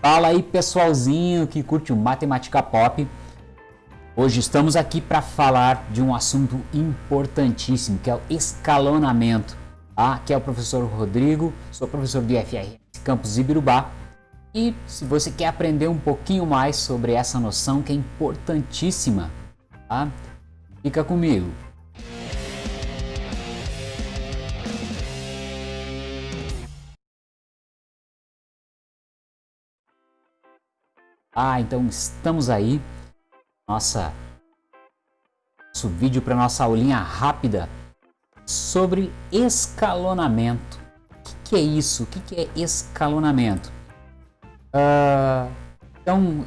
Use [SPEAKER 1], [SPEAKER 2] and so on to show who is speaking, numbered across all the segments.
[SPEAKER 1] Fala aí pessoalzinho que curte o Matemática Pop. Hoje estamos aqui para falar de um assunto importantíssimo, que é o escalonamento. Tá? Aqui é o professor Rodrigo, sou professor do IFR Campus Ibirubá. E se você quer aprender um pouquinho mais sobre essa noção que é importantíssima, tá? fica comigo. Ah, então estamos aí. Nossa, nosso vídeo para nossa aulinha rápida sobre escalonamento. O que, que é isso? O que, que é escalonamento? Uh, então,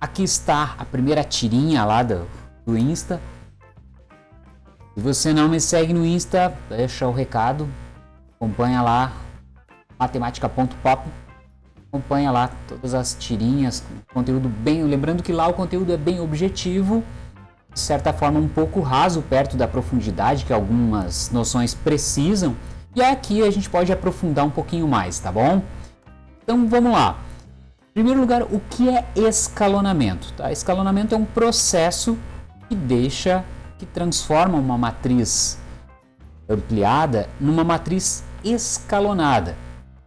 [SPEAKER 1] aqui está a primeira tirinha lá do, do Insta. Se você não me segue no Insta, deixa o recado. Acompanha lá matemática.pop acompanha lá todas as tirinhas, conteúdo bem, lembrando que lá o conteúdo é bem objetivo, de certa forma um pouco raso perto da profundidade que algumas noções precisam, e aqui a gente pode aprofundar um pouquinho mais, tá bom? Então vamos lá. Em primeiro lugar, o que é escalonamento? Tá? Escalonamento é um processo que deixa, que transforma uma matriz ampliada numa matriz escalonada.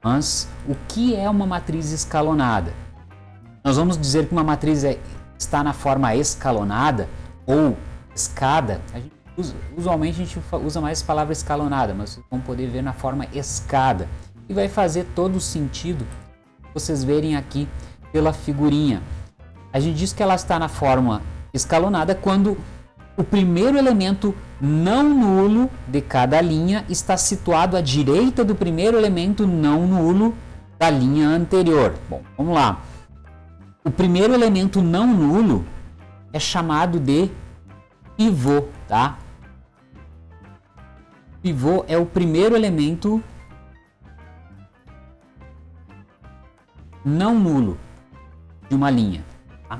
[SPEAKER 1] Mas o que é uma matriz escalonada? Nós vamos dizer que uma matriz é, está na forma escalonada ou escada. A gente usa, usualmente a gente usa mais a palavra escalonada, mas vocês vão poder ver na forma escada. E vai fazer todo o sentido vocês verem aqui pela figurinha. A gente diz que ela está na forma escalonada quando o primeiro elemento não nulo de cada linha está situado à direita do primeiro elemento não nulo da linha anterior. Bom, vamos lá. O primeiro elemento não nulo é chamado de pivô, tá? Pivô é o primeiro elemento não nulo de uma linha. Tá?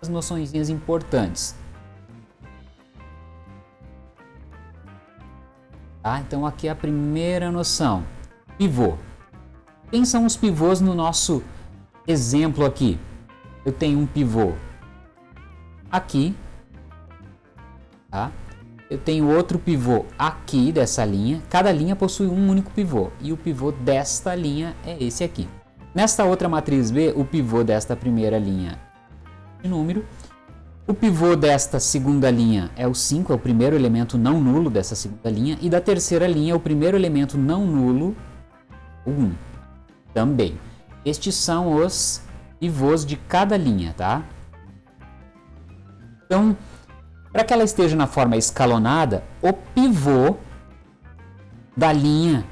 [SPEAKER 1] As noções importantes. Tá? Então aqui é a primeira noção. Pivô. Quem são os pivôs no nosso exemplo aqui? Eu tenho um pivô aqui, tá? Eu tenho outro pivô aqui dessa linha. Cada linha possui um único pivô e o pivô desta linha é esse aqui. Nesta outra matriz B, o pivô desta primeira linha de número o pivô desta segunda linha é o 5, é o primeiro elemento não nulo dessa segunda linha. E da terceira linha, o primeiro elemento não nulo, o 1, também. Estes são os pivôs de cada linha, tá? Então, para que ela esteja na forma escalonada, o pivô da linha,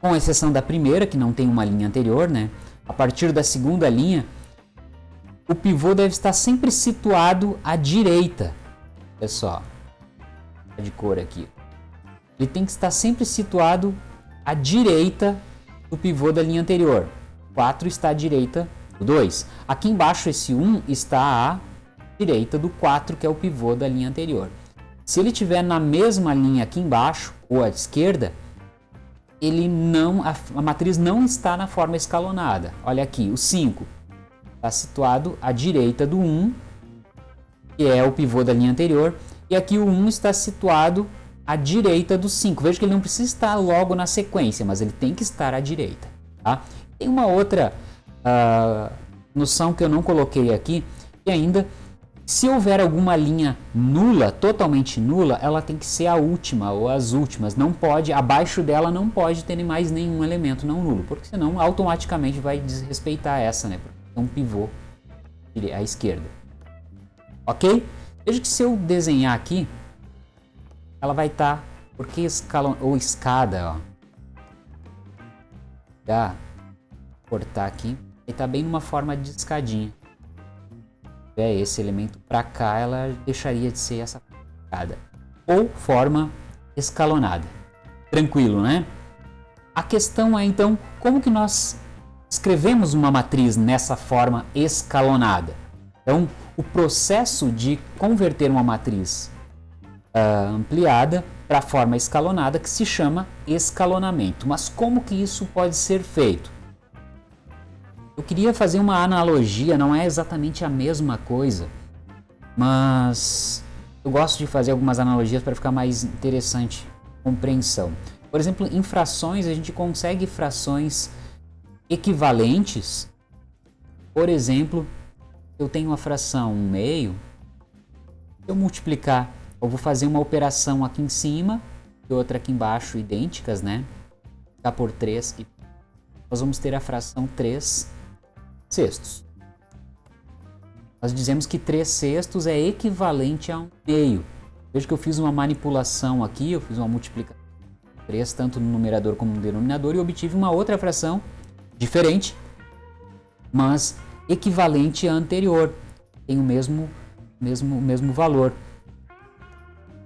[SPEAKER 1] com exceção da primeira, que não tem uma linha anterior, né? A partir da segunda linha, o pivô deve estar sempre situado à direita. Olha só, de cor aqui. Ele tem que estar sempre situado à direita do pivô da linha anterior. 4 está à direita do 2. Aqui embaixo esse 1 está à direita do 4, que é o pivô da linha anterior. Se ele estiver na mesma linha aqui embaixo, ou à esquerda, ele não, a, a matriz não está na forma escalonada. Olha aqui, o 5 está situado à direita do 1, que é o pivô da linha anterior, e aqui o 1 está situado à direita do 5. Veja que ele não precisa estar logo na sequência, mas ele tem que estar à direita. Tá? Tem uma outra uh, noção que eu não coloquei aqui, e ainda, se houver alguma linha nula, totalmente nula, ela tem que ser a última ou as últimas. Não pode, abaixo dela não pode ter mais nenhum elemento não nulo, porque senão automaticamente vai desrespeitar essa, né? Um pivô à esquerda. Ok? Veja que se eu desenhar aqui, ela vai estar, tá, porque escalão, ou escada, ó. Dá, cortar aqui, e está bem numa forma de escadinha. É esse elemento para cá, ela deixaria de ser essa escada. Ou forma escalonada. Tranquilo, né? A questão é então, como que nós escrevemos uma matriz nessa forma escalonada. Então, o processo de converter uma matriz uh, ampliada para a forma escalonada que se chama escalonamento. Mas como que isso pode ser feito? Eu queria fazer uma analogia, não é exatamente a mesma coisa, mas eu gosto de fazer algumas analogias para ficar mais interessante a compreensão. Por exemplo, em frações, a gente consegue frações equivalentes. Por exemplo, eu tenho uma fração 1 meio, eu multiplicar, eu vou fazer uma operação aqui em cima e outra aqui embaixo, idênticas, né? Ficar por 3 e nós vamos ter a fração 3 sextos. Nós dizemos que 3 sextos é equivalente a 1 meio. Veja que eu fiz uma manipulação aqui, eu fiz uma multiplicação 3 tanto no numerador como no denominador e obtive uma outra fração diferente, mas equivalente à anterior, tem o mesmo, mesmo, mesmo valor.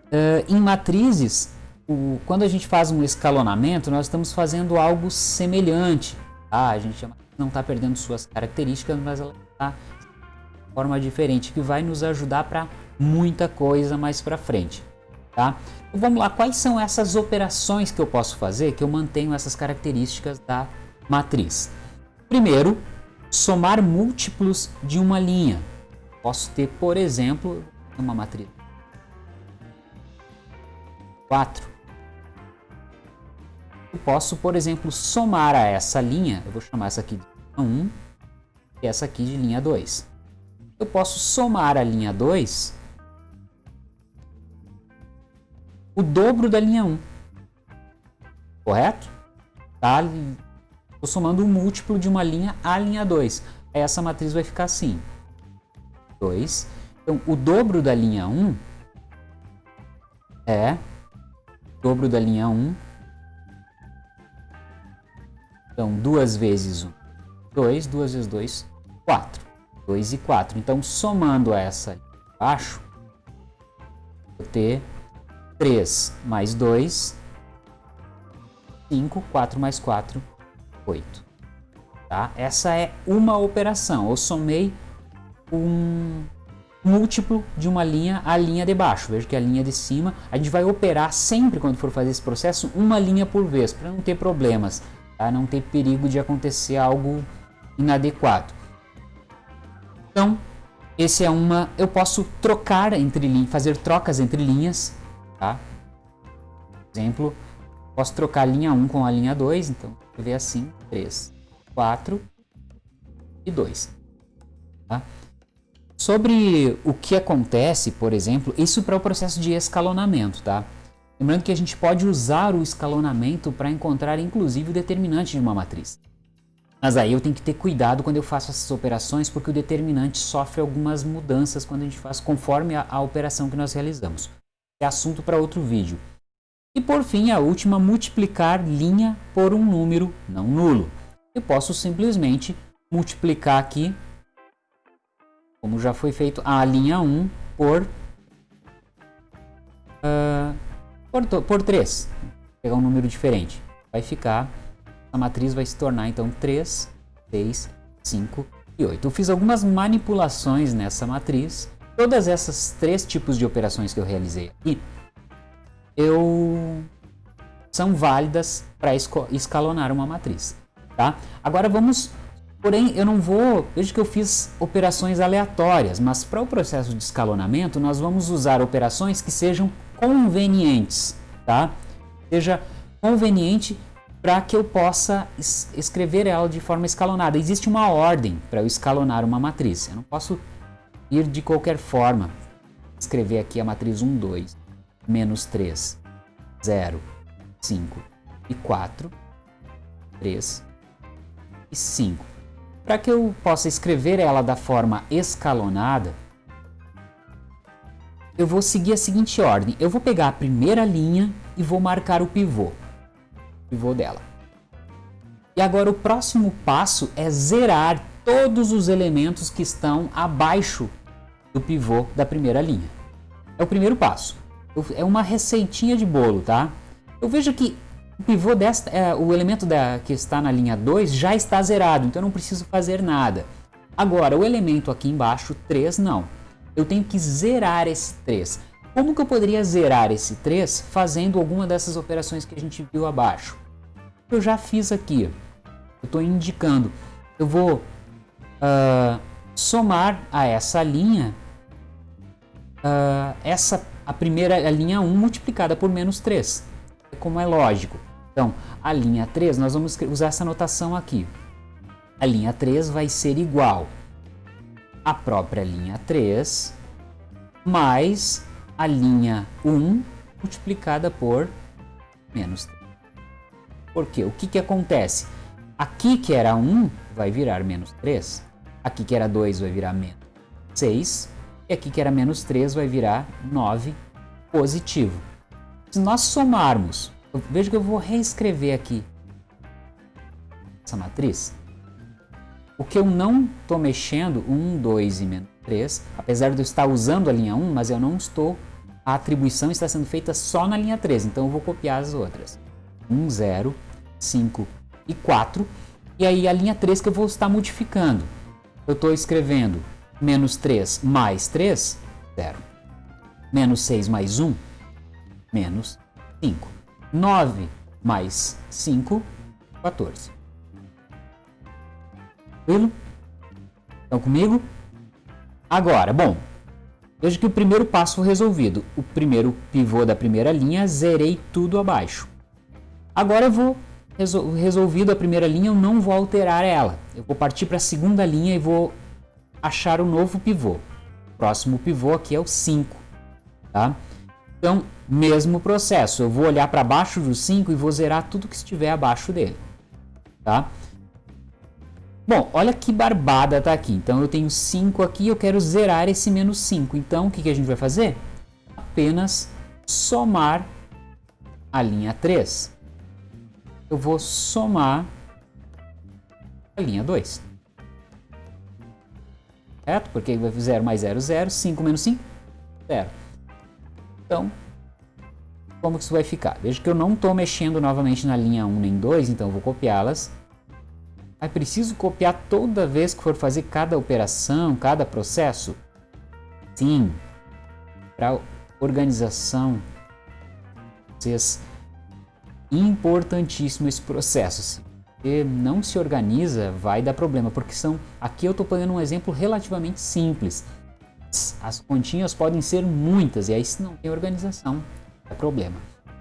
[SPEAKER 1] Uh, em matrizes, o, quando a gente faz um escalonamento, nós estamos fazendo algo semelhante. Tá? A gente não está perdendo suas características, mas ela está de forma diferente, que vai nos ajudar para muita coisa mais para frente. Tá? Então vamos lá, quais são essas operações que eu posso fazer que eu mantenho essas características da matriz? Primeiro, somar múltiplos de uma linha. Posso ter, por exemplo, uma matriz 4. Eu posso, por exemplo, somar a essa linha, eu vou chamar essa aqui de linha 1 e essa aqui de linha 2. Eu posso somar a linha 2 o dobro da linha 1. Correto? Tá? Estou somando um múltiplo de uma linha à linha 2. Aí essa matriz vai ficar assim. 2. Então, o dobro da linha 1 é dobro da linha 1. Então, 2 vezes 1, 2. 2 vezes 2, 4. 2 e 4. Então, somando essa embaixo, vou ter 3 mais 2, 5, 4 mais 4, 8. Tá? Essa é uma operação. Eu somei um múltiplo de uma linha à linha de baixo. Veja que a linha de cima, a gente vai operar sempre quando for fazer esse processo, uma linha por vez, para não ter problemas, tá? não ter perigo de acontecer algo inadequado. Então, esse é uma, eu posso trocar entre linhas, fazer trocas entre linhas Tá? Por exemplo, posso trocar a linha 1 com a linha 2, então ver assim, 3, 4 e 2. Tá? Sobre o que acontece, por exemplo, isso para o processo de escalonamento, tá? Lembrando que a gente pode usar o escalonamento para encontrar inclusive o determinante de uma matriz. Mas aí eu tenho que ter cuidado quando eu faço essas operações, porque o determinante sofre algumas mudanças quando a gente faz conforme a, a operação que nós realizamos é assunto para outro vídeo. E por fim, a última, multiplicar linha por um número não nulo. Eu posso simplesmente multiplicar aqui, como já foi feito, a linha 1 por, uh, por, por 3. Vou pegar um número diferente. Vai ficar, a matriz vai se tornar então 3, 6, 5 e 8. Eu fiz algumas manipulações nessa matriz Todas essas três tipos de operações que eu realizei aqui, eu são válidas para escalonar uma matriz, tá? Agora vamos, porém eu não vou, veja que eu fiz operações aleatórias, mas para o processo de escalonamento nós vamos usar operações que sejam convenientes, tá? Seja conveniente para que eu possa es escrever ela de forma escalonada. Existe uma ordem para eu escalonar uma matriz. Eu não posso ir de qualquer forma. Escrever aqui a matriz 1, 2, menos 3, 0, 5 e 4, 3 e 5. Para que eu possa escrever ela da forma escalonada, eu vou seguir a seguinte ordem. Eu vou pegar a primeira linha e vou marcar o pivô, o pivô dela. E agora o próximo passo é zerar todos os elementos que estão abaixo do pivô da primeira linha. É o primeiro passo. É uma receitinha de bolo, tá? Eu vejo que o pivô desta, é, o elemento da, que está na linha 2 já está zerado, então eu não preciso fazer nada. Agora, o elemento aqui embaixo, 3, não. Eu tenho que zerar esse 3. Como que eu poderia zerar esse 3 fazendo alguma dessas operações que a gente viu abaixo? Eu já fiz aqui. Eu estou indicando. Eu vou uh, somar a essa linha uh, essa, a primeira a linha 1 multiplicada por menos 3, como é lógico. Então, a linha 3, nós vamos usar essa notação aqui. A linha 3 vai ser igual à própria linha 3 mais a linha 1 multiplicada por menos 3. Por quê? O que, que acontece? Aqui que era 1 vai virar menos 3, aqui que era 2 vai virar menos 6, e aqui que era menos 3 vai virar 9 positivo. Se nós somarmos, veja que eu vou reescrever aqui essa matriz. O que eu não estou mexendo, 1, 2 e menos 3, apesar de eu estar usando a linha 1, mas eu não estou, a atribuição está sendo feita só na linha 3, então eu vou copiar as outras. 1, 0, 5 e 4, e aí a linha 3 que eu vou estar modificando. Eu estou escrevendo menos 3 mais 3, 0. Menos 6 mais 1, menos 5. 9 mais 5, 14. Tranquilo? Estão comigo? Agora, bom, veja que o primeiro passo resolvido. O primeiro pivô da primeira linha, zerei tudo abaixo. Agora eu vou, resolvido a primeira linha, eu não vou alterar ela. Eu vou partir para a segunda linha e vou achar o um novo pivô. O próximo pivô aqui é o 5, tá? Então, mesmo processo, eu vou olhar para baixo do 5 e vou zerar tudo que estiver abaixo dele, tá? Bom, olha que barbada tá aqui. Então, eu tenho 5 aqui eu quero zerar esse menos 5. Então, o que, que a gente vai fazer? Apenas somar a linha 3. Eu vou somar a linha 2 certo? Porque 0 mais 0, 0, 5 menos 5, 0. Então, como que isso vai ficar? Veja que eu não estou mexendo novamente na linha 1 nem 2, então eu vou copiá-las. Aí preciso copiar toda vez que for fazer cada operação, cada processo? Sim, para organização, vocês importantíssimo esse processo porque não se organiza, vai dar problema, porque são, aqui eu estou pegando um exemplo relativamente simples. As continhas podem ser muitas, e aí se não tem organização, é problema.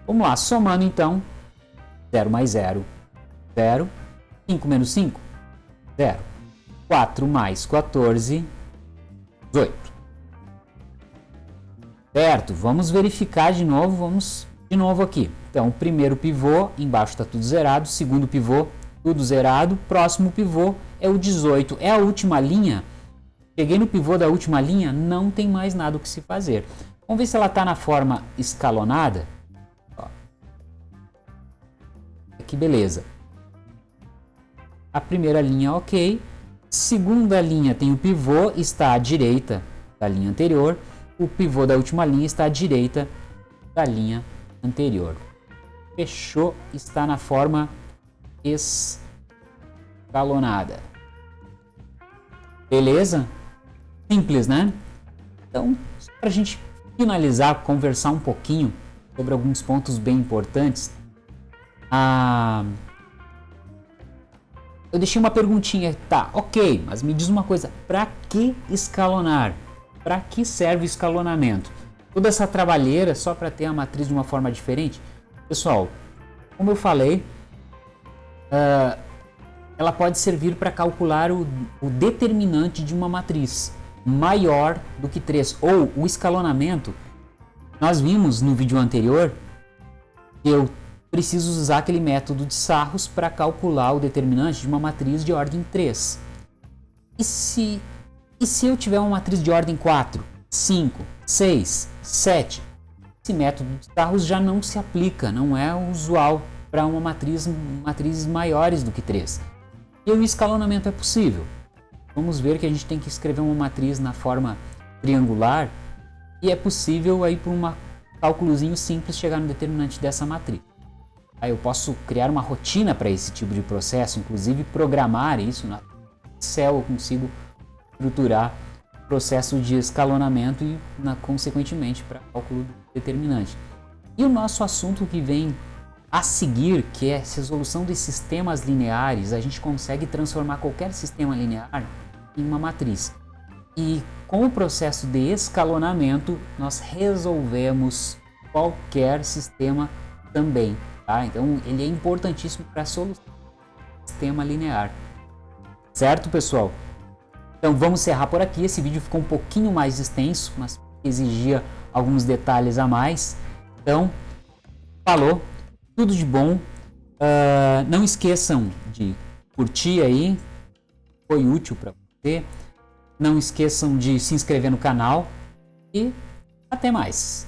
[SPEAKER 1] Vamos lá, somando então, 0 mais 0, 0, 5 menos 5, 0, 4 mais 14, 18. Certo, vamos verificar de novo, vamos de novo aqui. Então, primeiro pivô, embaixo está tudo zerado, segundo pivô, tudo zerado. Próximo pivô é o 18. É a última linha. Cheguei no pivô da última linha, não tem mais nada o que se fazer. Vamos ver se ela está na forma escalonada. Ó. Que beleza. A primeira linha ok. Segunda linha tem o pivô, está à direita da linha anterior. O pivô da última linha está à direita da linha anterior. Fechou, está na forma escalonada. Beleza? Simples, né? Então, para a gente finalizar, conversar um pouquinho sobre alguns pontos bem importantes, ah, eu deixei uma perguntinha, tá, ok, mas me diz uma coisa, para que escalonar? Para que serve o escalonamento? Toda essa trabalheira só para ter a matriz de uma forma diferente? Pessoal, como eu falei, uh, ela pode servir para calcular o, o determinante de uma matriz maior do que 3, ou o escalonamento. Nós vimos no vídeo anterior que eu preciso usar aquele método de Sarros para calcular o determinante de uma matriz de ordem 3. E se, e se eu tiver uma matriz de ordem 4, 5, 6, 7? Esse método de Sarros já não se aplica, não é usual para uma matriz, matrizes maiores do que 3. E o escalonamento é possível. Vamos ver que a gente tem que escrever uma matriz na forma triangular e é possível aí por um cálculozinho simples chegar no determinante dessa matriz. Aí eu posso criar uma rotina para esse tipo de processo, inclusive programar isso na Excel eu consigo estruturar o processo de escalonamento e na, consequentemente para cálculo determinante. E o nosso assunto que vem a seguir, que é resolução de sistemas lineares, a gente consegue transformar qualquer sistema linear em uma matriz. E com o processo de escalonamento, nós resolvemos qualquer sistema também. Tá? Então, ele é importantíssimo para a solução do sistema linear. Certo, pessoal? Então, vamos encerrar por aqui. Esse vídeo ficou um pouquinho mais extenso, mas exigia alguns detalhes a mais. Então, falou, tudo de bom. Uh, não esqueçam de curtir aí, foi útil para você. Não esqueçam de se inscrever no canal e até mais.